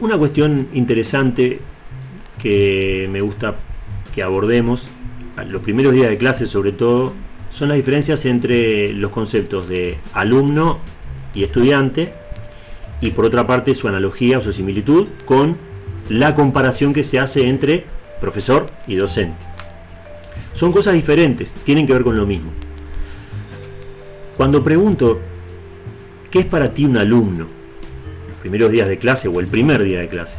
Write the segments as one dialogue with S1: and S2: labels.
S1: Una cuestión interesante que me gusta que abordemos, los primeros días de clase sobre todo, son las diferencias entre los conceptos de alumno y estudiante y por otra parte su analogía o su similitud con la comparación que se hace entre profesor y docente. Son cosas diferentes, tienen que ver con lo mismo. Cuando pregunto, ¿qué es para ti un alumno? Primeros días de clase o el primer día de clase.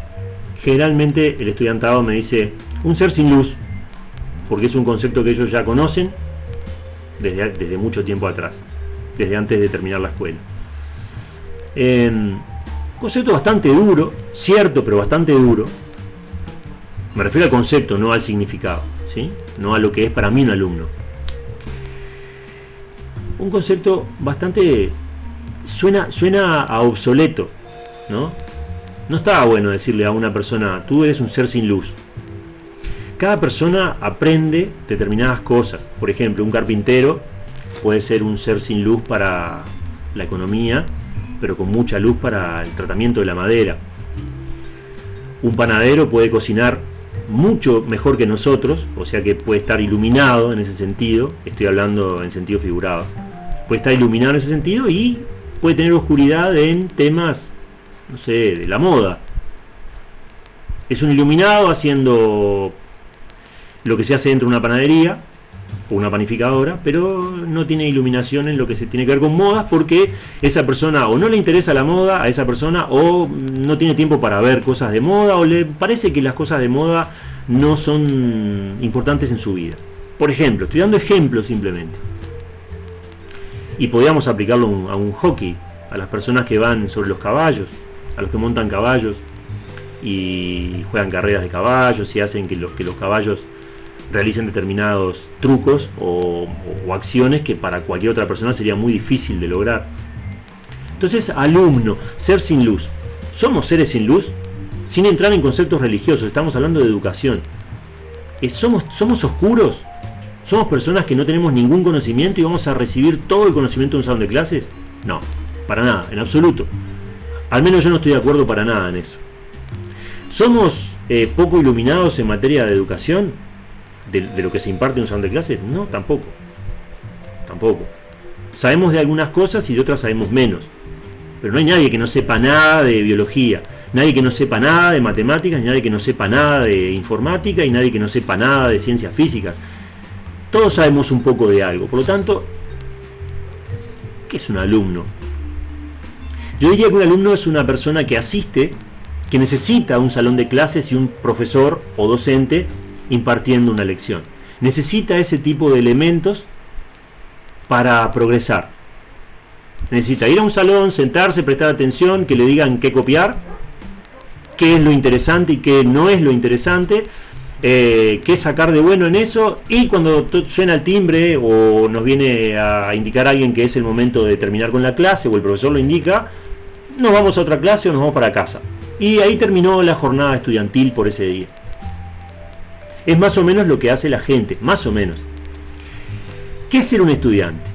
S1: Generalmente el estudiantado me dice, un ser sin luz, porque es un concepto que ellos ya conocen desde, desde mucho tiempo atrás, desde antes de terminar la escuela. concepto bastante duro, cierto, pero bastante duro. Me refiero al concepto, no al significado, ¿sí? no a lo que es para mí un alumno. Un concepto bastante... suena, suena a obsoleto, ¿no? No está bueno decirle a una persona, tú eres un ser sin luz. Cada persona aprende determinadas cosas. Por ejemplo, un carpintero puede ser un ser sin luz para la economía, pero con mucha luz para el tratamiento de la madera. Un panadero puede cocinar mucho mejor que nosotros, o sea que puede estar iluminado en ese sentido, estoy hablando en sentido figurado, puede estar iluminado en ese sentido y puede tener oscuridad en temas, no sé, de la moda. Es un iluminado haciendo lo que se hace dentro de una panadería o una panificadora, pero no tiene iluminación en lo que se tiene que ver con modas porque esa persona o no le interesa la moda a esa persona o no tiene tiempo para ver cosas de moda o le parece que las cosas de moda no son importantes en su vida. Por ejemplo, estoy dando ejemplos simplemente. Y podríamos aplicarlo a un hockey, a las personas que van sobre los caballos, a los que montan caballos y juegan carreras de caballos y hacen que los, que los caballos realicen determinados trucos o, acciones que para cualquier otra persona sería muy difícil de lograr. Entonces, alumno, ser sin luz. ¿Somos seres sin luz? Sin entrar en conceptos religiosos, estamos hablando de educación. ¿Somos, ¿Somos oscuros? ¿Somos personas que no tenemos ningún conocimiento y vamos a recibir todo el conocimiento en un salón de clases? No, para nada, en absoluto. Al menos yo no estoy de acuerdo para nada en eso. ¿Somos eh, poco iluminados en materia de educación? de, lo que se imparte en un salón de clases? No, tampoco. Tampoco. Sabemos de algunas cosas y de otras sabemos menos. Pero no hay nadie que no sepa nada de biología, nadie que no sepa nada de matemáticas, nadie que no sepa nada de informática y nadie que no sepa nada de ciencias físicas. Todos sabemos un poco de algo. Por lo tanto, ¿qué es un alumno? Yo diría que un alumno es una persona que asiste, que necesita un salón de clases y un profesor o docente impartiendo una lección. Necesita ese tipo de elementos para progresar. Necesita ir a un salón, sentarse, prestar atención, que le digan qué copiar, qué es lo interesante y qué no es lo interesante, eh, qué sacar de bueno en eso y cuando suena el timbre o nos viene a indicar alguien que es el momento de terminar con la clase o el profesor lo indica, nos vamos a otra clase o nos vamos para casa. Y ahí terminó la jornada estudiantil por ese día. Es más o menos lo que hace la gente, más o menos. ¿Qué es ser un estudiante?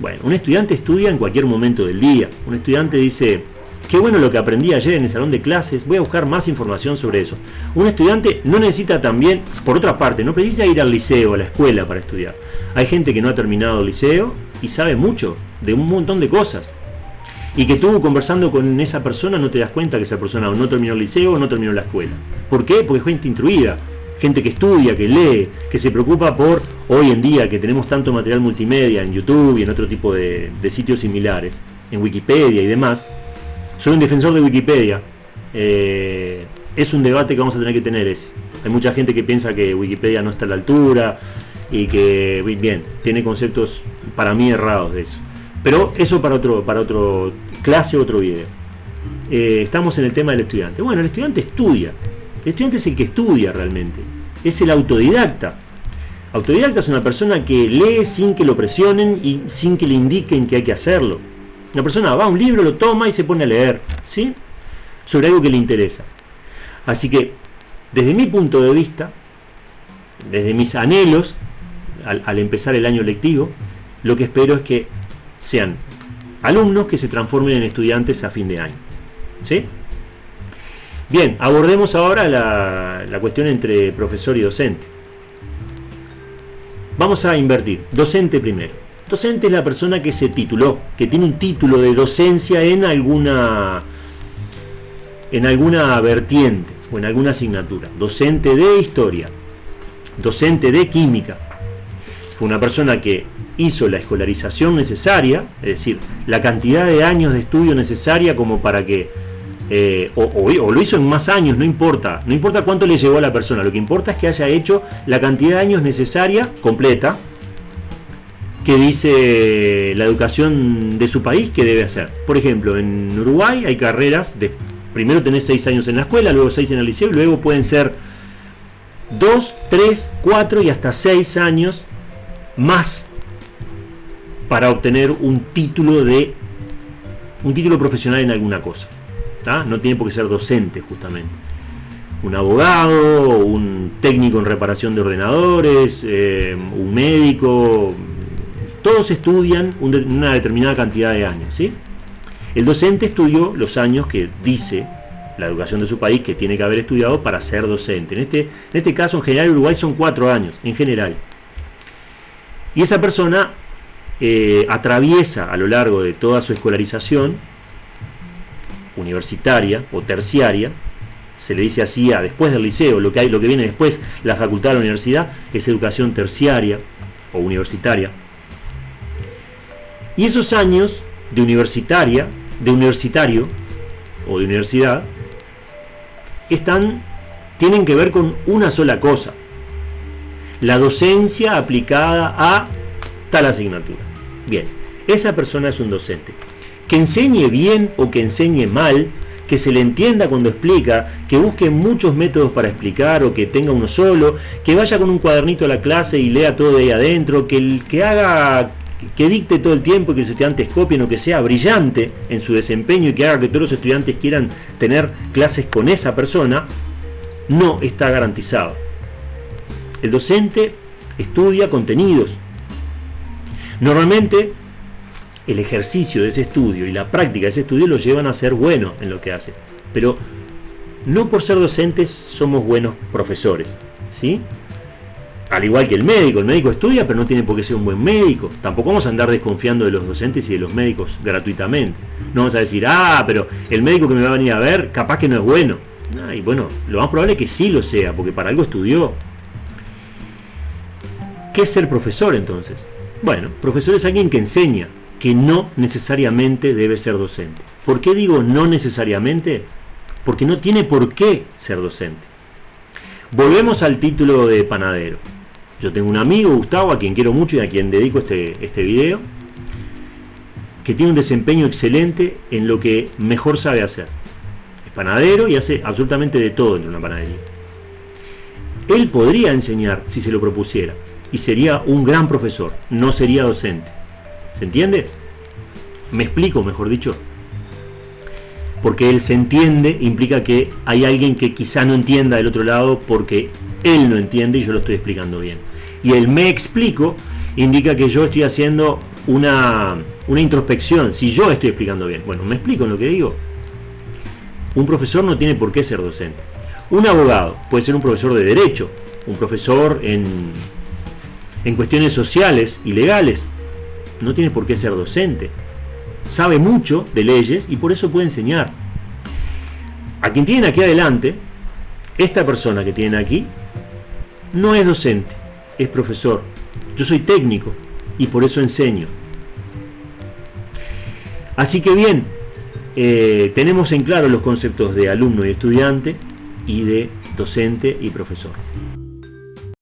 S1: Bueno, un estudiante estudia en cualquier momento del día. Un estudiante dice, qué bueno lo que aprendí ayer en el salón de clases, voy a buscar más información sobre eso. Un estudiante no necesita también, por otra parte, no precisa ir al liceo, a la escuela para estudiar. Hay gente que no ha terminado el liceo y sabe mucho de un montón de cosas. Y que tú conversando con esa persona no te das cuenta que esa persona no terminó el liceo o no terminó la escuela. ¿Por qué? Porque es gente instruida, gente que estudia, que lee, que se preocupa por hoy en día que tenemos tanto material multimedia en YouTube y en otro tipo de, sitios similares, en Wikipedia y demás. Soy un defensor de Wikipedia. Eh, es un debate que vamos a tener que tener. Es, hay mucha gente que piensa que Wikipedia no está a la altura y que, bien, tiene conceptos para mí errados de eso. Pero eso para otro, para otro clase, otro video. Eh, estamos en el tema del estudiante. Bueno, el estudiante estudia, el estudiante es el que estudia realmente, es el autodidacta. Autodidacta es una persona que lee sin que lo presionen y sin que le indiquen que hay que hacerlo. Una persona va a un libro, lo toma y se pone a leer, ¿sí? Sobre algo que le interesa. Así que, desde mi punto de vista, desde mis anhelos, al, al empezar el año lectivo, lo que espero es que sean alumnos que se transformen en estudiantes a fin de año. ¿Sí? Bien, abordemos ahora la, la cuestión entre profesor y docente. Vamos a invertir. Docente primero. Docente es la persona que se tituló, que tiene un título de docencia en alguna en alguna vertiente o en alguna asignatura. Docente de historia, docente de química. Fue una persona que hizo la escolarización necesaria, es decir, la cantidad de años de estudio necesaria como para que, eh, o, lo hizo en más años, no importa, no importa cuánto le llevó a la persona, lo que importa es que haya hecho la cantidad de años necesaria, completa, que dice la educación de su país que debe hacer. Por ejemplo, en Uruguay hay carreras de primero tenés seis años en la escuela, luego seis en el liceo, y luego pueden ser dos, tres, cuatro y hasta seis años más para obtener un título de un título profesional en alguna cosa. No tiene por qué ser docente justamente. Un abogado, un técnico en reparación de ordenadores, eh, un médico, todos estudian una determinada cantidad de años. ¿sí? El docente estudió los años que dice la educación de su país que tiene que haber estudiado para ser docente. En este, en este caso, en general, Uruguay son cuatro años, en general. Y esa persona eh, atraviesa a lo largo de toda su escolarización universitaria o terciaria, se le dice así a después del liceo, lo que, hay, lo que viene después, la facultad de la universidad, es educación terciaria o universitaria. Y esos años de universitaria, de universitario o de universidad, están, tienen que ver con una sola cosa. La docencia aplicada a tal asignatura. Bien, esa persona es un docente. Que enseñe bien o que enseñe mal, que se le entienda cuando explica, que busque muchos métodos para explicar o que tenga uno solo, que vaya con un cuadernito a la clase y lea todo de ahí adentro, que, que haga que dicte todo el tiempo y que los estudiantes copien o que sea brillante en su desempeño y que haga que todos los estudiantes quieran tener clases con esa persona, no está garantizado. El docente estudia contenidos. Normalmente el ejercicio de ese estudio y la práctica de ese estudio lo llevan a ser bueno en lo que hace. Pero no por ser docentes somos buenos profesores. ¿sí? al igual que el médico, el médico estudia pero no tiene por qué ser un buen médico. Tampoco vamos a andar desconfiando de los docentes y de los médicos gratuitamente. No vamos a decir, ah, pero el médico que me va a venir a ver capaz que no es bueno. y bueno, lo más probable es que sí lo sea, porque para algo estudió. ¿Qué es ser profesor entonces? Bueno, profesor es alguien que enseña, que no necesariamente debe ser docente. ¿Por qué digo no necesariamente? Porque no tiene por qué ser docente. Volvemos al título de panadero. Yo tengo un amigo, Gustavo, a quien quiero mucho y a quien dedico este, este video, que tiene un desempeño excelente en lo que mejor sabe hacer. Es panadero y hace absolutamente de todo en una panadería. Él podría enseñar si se lo propusiera y sería un gran profesor, no sería docente. ¿Se entiende? Me explico, mejor dicho. Porque él se entiende implica que hay alguien que quizá no entienda del otro lado porque él no entiende y yo lo estoy explicando bien. Y el me explico indica que yo estoy haciendo una, una introspección, si yo estoy explicando bien. Bueno, me explico en lo que digo. Un profesor no tiene por qué ser docente. Un abogado puede ser un profesor de derecho, un profesor en, en cuestiones sociales y legales. No tiene por qué ser docente. Sabe mucho de leyes y por eso puede enseñar. A quien tienen aquí adelante, esta persona que tienen aquí, no es docente, es profesor. Yo soy técnico y por eso enseño. Así que bien, eh, tenemos en claro los conceptos de alumno y estudiante y de docente y profesor.